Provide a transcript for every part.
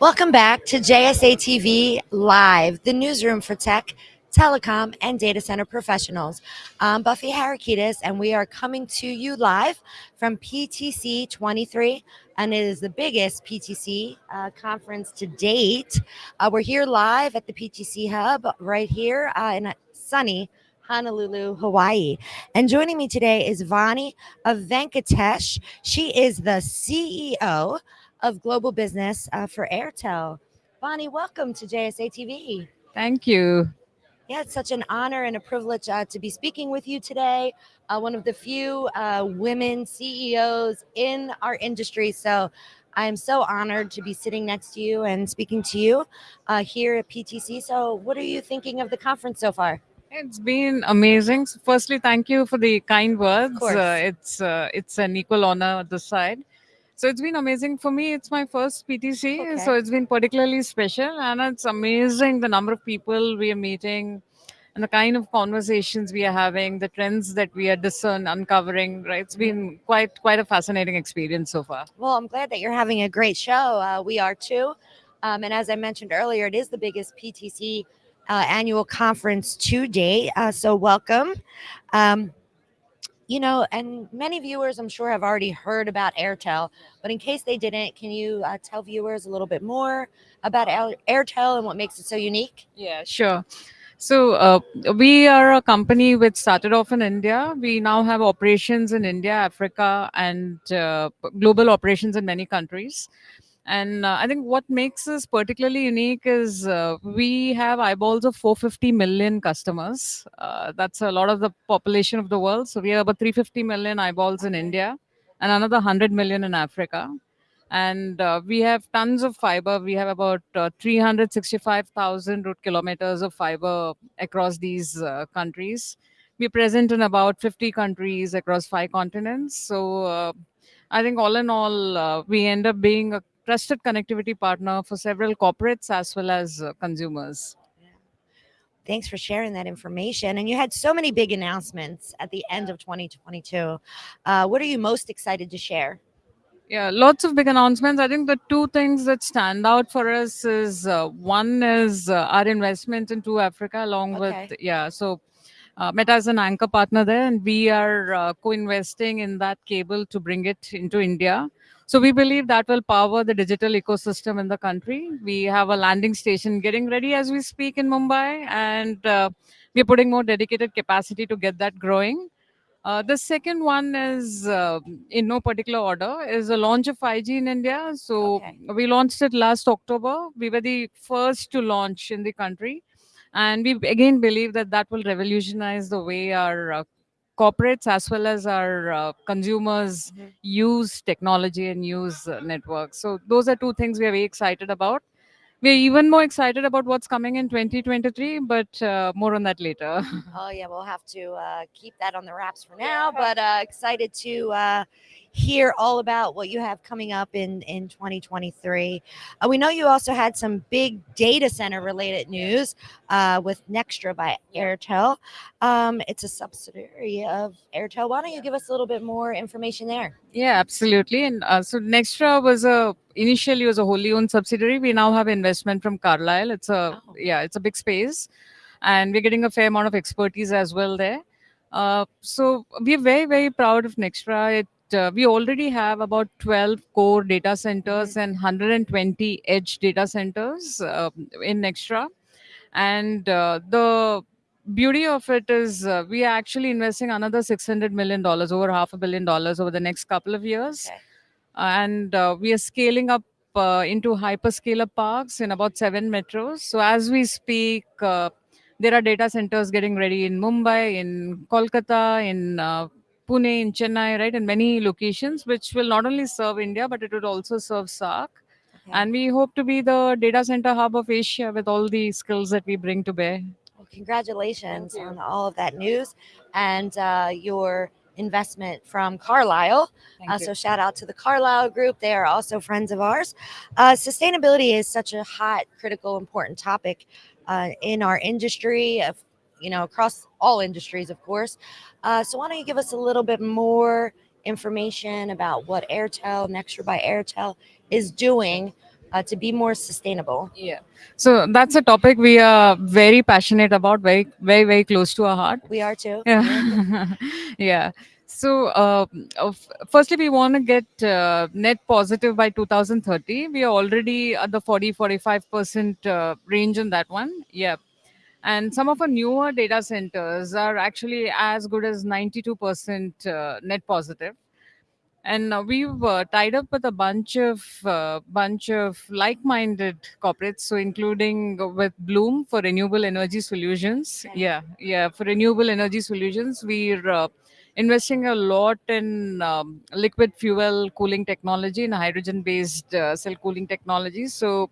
Welcome back to JSA TV Live, the newsroom for tech, telecom, and data center professionals. I'm Buffy Harakitis, and we are coming to you live from PTC 23, and it is the biggest PTC uh, conference to date. Uh, we're here live at the PTC Hub right here uh, in sunny Honolulu, Hawaii. And joining me today is Vani Venkatesh. She is the CEO of global business uh, for Airtel. Vani, welcome to JSA TV. Thank you. Yeah, it's such an honor and a privilege uh, to be speaking with you today. Uh, one of the few uh, women CEOs in our industry. So I am so honored to be sitting next to you and speaking to you uh, here at PTC. So, what are you thinking of the conference so far? It's been amazing. So firstly, thank you for the kind words. Of course. Uh, it's uh, it's an equal honor at this side. So it's been amazing for me. It's my first PTC, Okay. so it's been particularly special, and it's amazing the number of people we are meeting, and the kind of conversations we are having, the trends that we are discern uncovering. Right, it's been quite quite a fascinating experience so far. Well, I'm glad that you're having a great show. Uh, we are too. Um, and as I mentioned earlier, it is the biggest PTC uh, annual conference to date. Uh, so, welcome. Um, you know, and many viewers, I'm sure, have already heard about Airtel. But in case they didn't, can you uh, tell viewers a little bit more about Airtel and what makes it so unique? Yeah, sure. So uh, we are a company which started off in India. We now have operations in India, Africa, and uh, global operations in many countries. And uh, I think what makes us particularly unique is uh, we have eyeballs of 450 million customers. Uh, that's a lot of the population of the world. So we have about 350 million eyeballs in India and another 100 million in Africa and uh, we have tons of fiber. We have about uh, 365,000 route kilometers of fiber across these uh, countries. We're present in about 50 countries across five continents. So uh, I think all in all, uh, we end up being a trusted connectivity partner for several corporates as well as consumers. Thanks for sharing that information. And you had so many big announcements at the end of 2022. Uh, what are you most excited to share? Yeah, lots of big announcements. I think the two things that stand out for us is uh, one is uh, our investment into Africa, along Okay. with yeah. So uh, Meta is an anchor partner there, and we are uh, co-investing in that cable to bring it into India. So we believe that will power the digital ecosystem in the country. We have a landing station getting ready as we speak in Mumbai, and uh, we're putting more dedicated capacity to get that growing. Uh, the second one is, uh, in no particular order, is the launch of 5G in India. So Okay. we launched it last October. We were the first to launch in the country, and we again believe that that will revolutionize the way our uh, corporates as well as our uh, consumers Mhm. use technology and use uh, networks. So those are two things we are very excited about. We're even more excited about what's coming in 2023, but uh, more on that later. Oh yeah, we'll have to uh, keep that on the wraps for now. But uh, excited to uh, hear all about what you have coming up in in 2023. Uh, we know you also had some big data center related news uh, with Nextra by Airtel. Um, it's a subsidiary of Airtel. Why don't you give us a little bit more information there? Yeah, absolutely. And uh, so Nextra was a initially was a wholly owned subsidiary. We now have investment from Carlyle. It's a Oh. yeah, it's a big space, and we're getting a fair amount of expertise as well there. Uh, so we're very very proud of Nextra. It uh, we already have about 12 core data centers and 120 edge data centers uh, in Nextra, and uh, the beauty of it is uh, we are actually investing another 600 million dollars over half a billion dollars over the next couple of years. Okay. and uh, we are scaling up uh, into hyperscaler parks in about seven metros. So as we speak uh, there are data centers getting ready in mumbai in kolkata in uh, pune in chennai right in many locations which will not only serve india but it would also serve SAARC Okay. and we hope to be the data center hub of asia with all the skills that we bring to bear Well, congratulations on all of that news and uh, your investment from Carlyle. Thank Uh, so shout out to the Carlyle Group. They are also friends of ours. Uh, sustainability is such a hot, critical, important topic uh, in our industry, of, you know, across all industries, of course. Uh, so why don't you give us a little bit more information about what Airtel, Nextra by Airtel, is doing uh, to be more sustainable? Yeah. So that's a topic we are very passionate about, very, very, very close to our heart. We are too. Yeah. yeah. So, uh, firstly, we want to get uh, net positive by 2030. We are already at the 40 45% uh, range in that one. Yeah. And some of our newer data centers are actually as good as 92% uh, net positive. And uh, we've uh, tied up with a bunch of uh, bunch of like-minded corporates so including with bloom for renewable energy solutions. Yeah yeah for renewable energy solutions we're uh, investing a lot in um, liquid fuel cooling technology and hydrogen based uh, cell cooling technology. So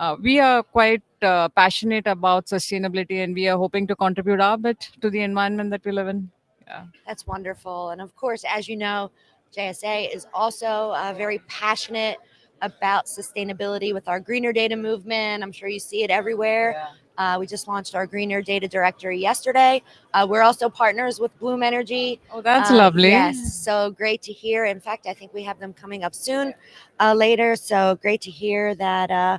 uh, we are quite uh, passionate about sustainability and we are hoping to contribute our bit to the environment that we live in yeah That's wonderful. And of course, as you know, JSA is also uh, very passionate about sustainability with our greener data movement. I'm sure you see it everywhere. Uh, we just launched our greener data directory yesterday. Uh, we're also partners with Bloom Energy. oh that's Uh, lovely Yes, so great to hear. In fact, I think we have them coming up soon uh, later. So great to hear that uh,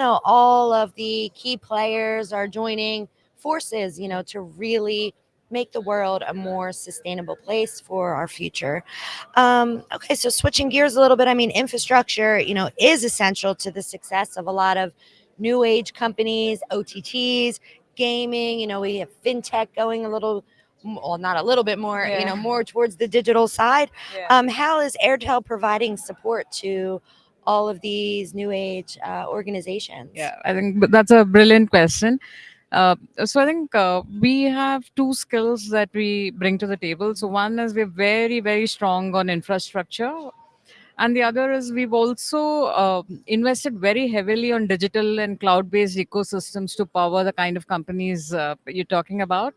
know all of the key players are joining forces. You know to really make the world a more sustainable place for our future. Um, okay, so switching gears a little bit. I mean, infrastructure, you know, is essential to the success of a lot of new age companies, OTTs, gaming. You know, we have fintech going a little well, not a little bit more, you know, more towards the digital side. Yeah. Um, how is Airtel providing support to all of these new age uh, organizations? Yeah, I think that's a brilliant question. Uh, so I think uh, we have two skills that we bring to the table. So one is we're very, very strong on infrastructure, and the other is we've also uh, invested very heavily on digital and cloud-based ecosystems to power the kind of companies uh, you're talking about.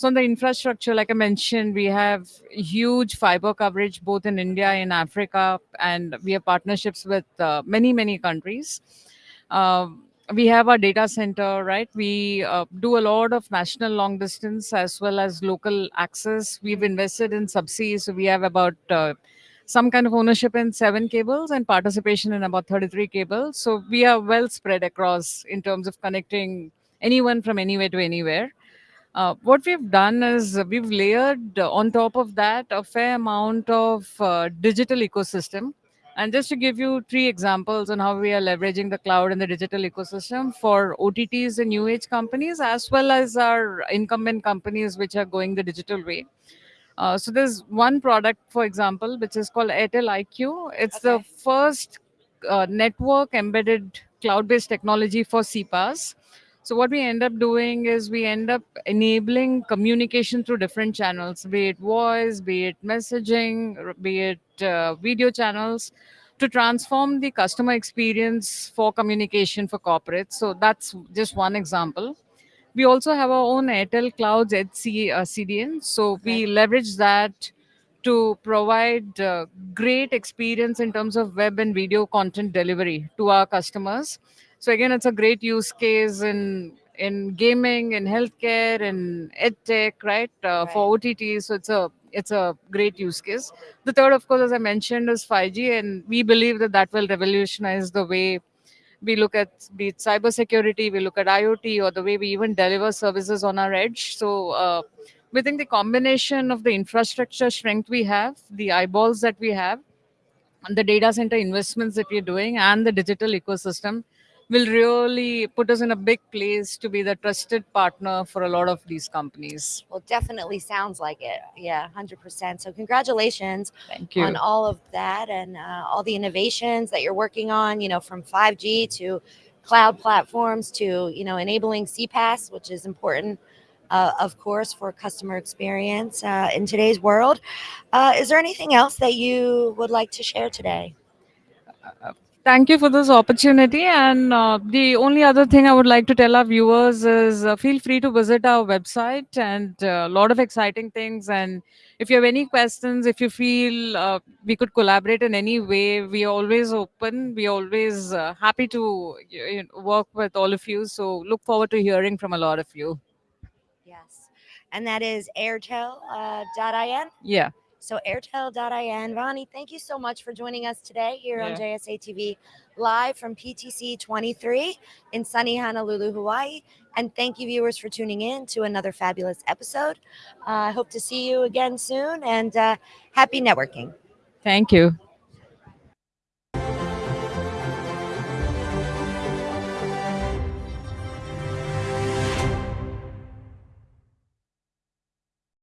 So on the infrastructure, like I mentioned, we have huge fiber coverage both in India and Africa, and we have partnerships with uh, many, many countries. Um, we have our data center, right? We uh, do a lot of national long distance as well as local access. We've invested in subsea, so we have about uh, some kind of ownership in seven cables and participation in about 33 cables. So we are well spread across in terms of connecting anyone from anywhere to anywhere. Uh, what we've done is we've layered uh, on top of that a fair amount of uh, digital ecosystem. And just to give you three examples on how we are leveraging the cloud and the digital ecosystem for OTTs and new age companies, as well as our incumbent companies which are going the digital way. Uh, so there's one product, for example, which is called Airtel IQ. It's the first uh, network embedded cloud-based technology for CPaaS. So what we end up doing is we end up enabling communication through different channels, be it voice, be it messaging, be it uh, video channels, to transform the customer experience for communication for corporates. So that's just one example. We also have our own Airtel Clouds HC, uh, CDN. So we leverage that to provide uh, great experience in terms of web and video content delivery to our customers. So again, it's a great use case in in gaming, in healthcare, in edtech, right? Uh, For OTT, so it's a it's a great use case. The third, of course, as I mentioned, is 5G, and we believe that that will revolutionize the way we look at be it cybersecurity, we look at IoT, or the way we even deliver services on our edge. So uh, we think the combination of the infrastructure strength we have, the eyeballs that we have, and the data center investments that we're doing, and the digital ecosystem will really put us in a big place to be the trusted partner for a lot of these companies. Well, definitely sounds like it. Yeah, 100%. So, congratulations Thank you. on all of that and uh, all the innovations that you're working on, you know, from 5G to cloud platforms to, you know, enabling CPaaS, which is important, uh, of course, for customer experience uh, in today's world. Uh, is there anything else that you would like to share today? Thank you for this opportunity. And uh, the only other thing I would like to tell our viewers is uh, feel free to visit our website and a lot of exciting things. And if you have any questions, if you feel uh, we could collaborate in any way, we are always open. We are always uh, happy to you know, work with all of you. So look forward to hearing from a lot of you. Yes. And that is airtel.in. Uh. Yeah. So airtel.in. Vani, thank you so much for joining us today here on Yeah. JSA TV live from PTC 23 in sunny Honolulu, Hawaii. And thank you, viewers, for tuning in to another fabulous episode. Uh, I hope to see you again soon and uh, happy networking. Thank you.